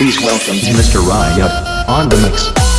Please welcome Mr. Riot on the mix.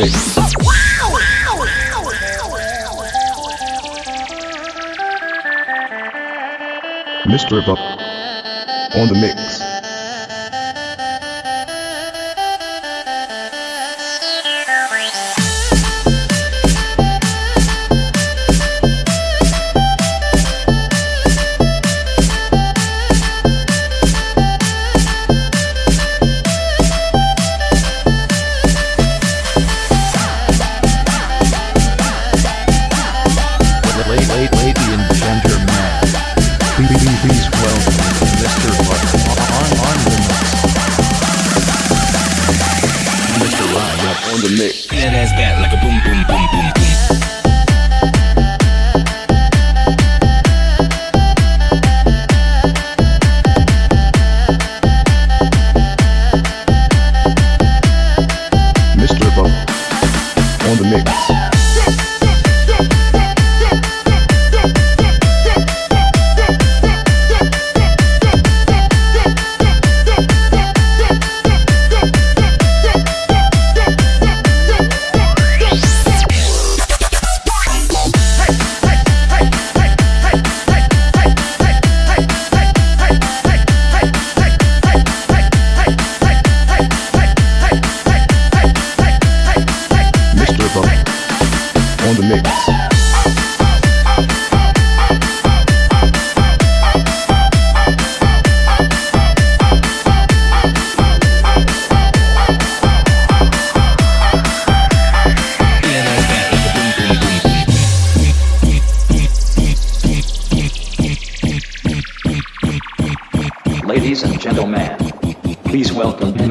mix. Mr. Buck on the mix.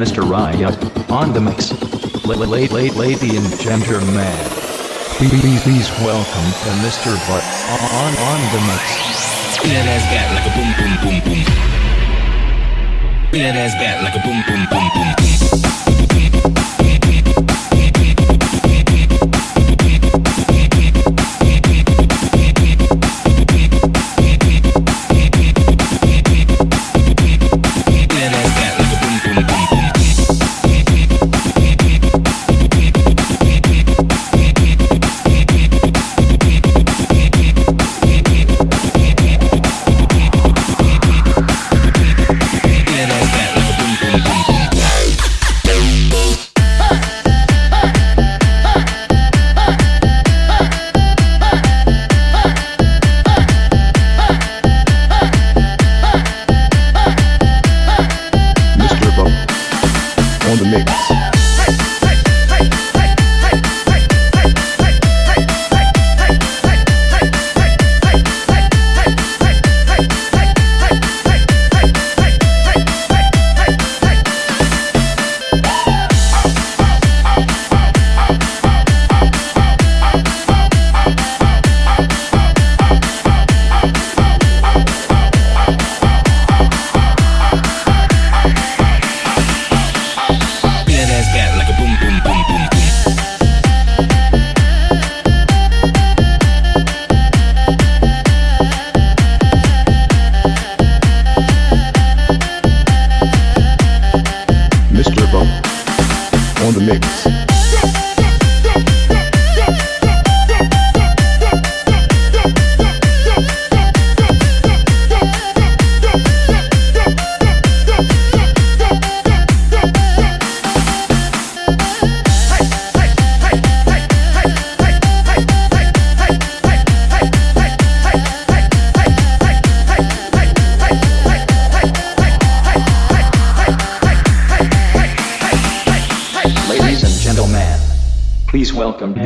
Mr. Riot, on the mix. Late, late, lady and gentlemen. Please, please welcome to Mr. Butt on, on the mix. Spin that ass back like a boom, boom, boom, boom. Spin that ass back like a boom, boom, boom, boom, boom.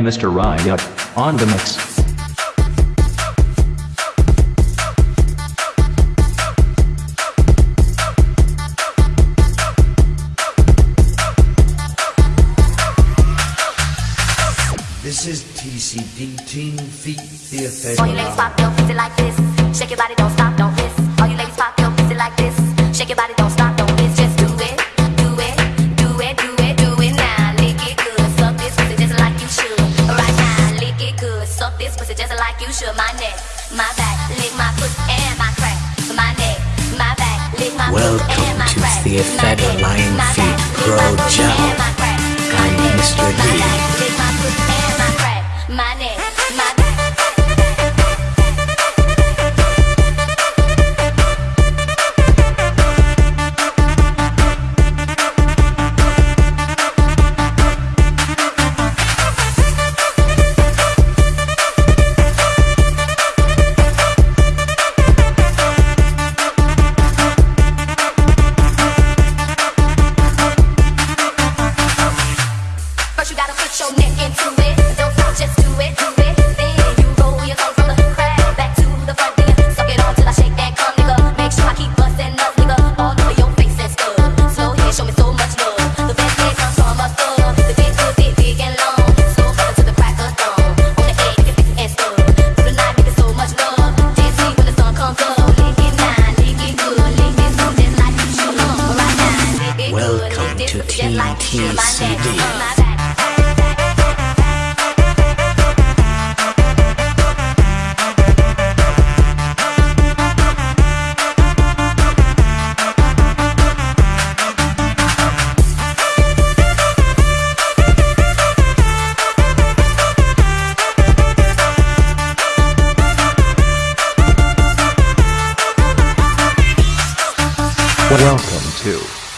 Mr. Ryan on the mix. This is TCD Team Feet The Effect. All you ladies pop your pussy like this. Shake your body, don't stop, don't miss. All you ladies pop your pussy like this. Shake your body, don't stop. the effect of lion feet grow gel. I'm Mr. D.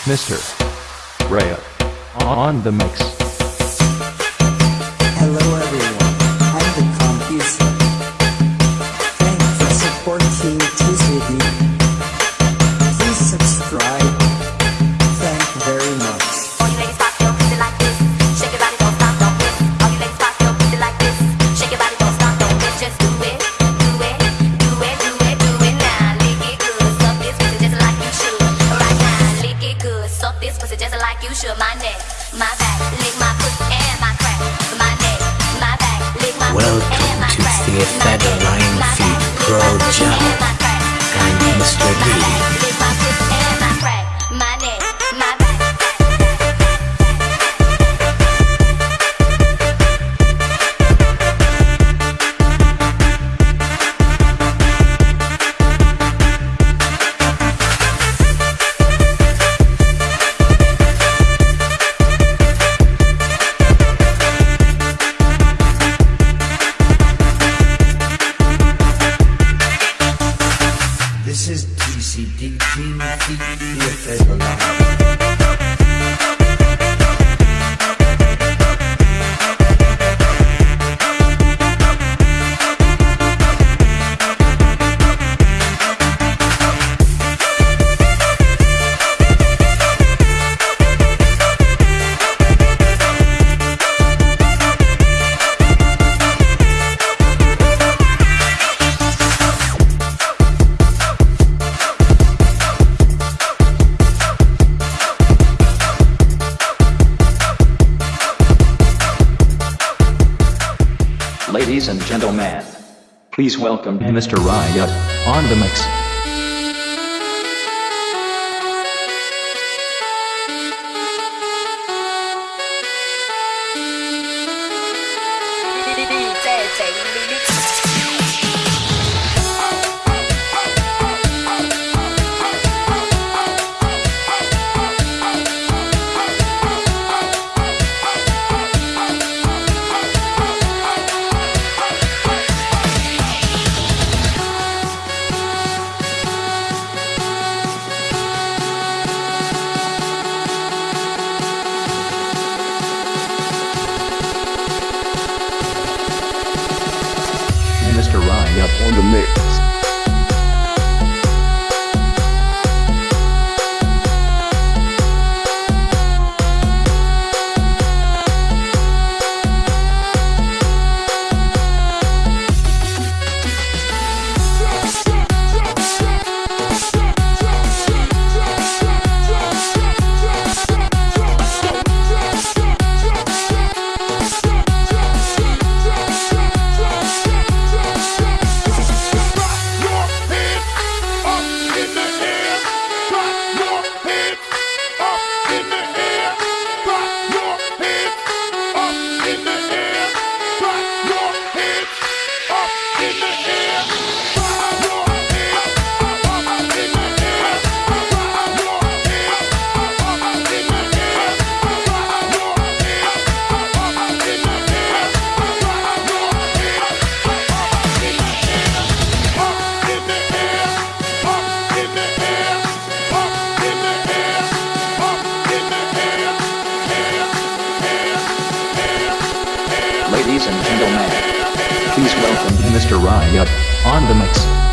Mr. Raya on the mix. Please welcome Mr. Riot on the mix. Mr. Riot on the mix.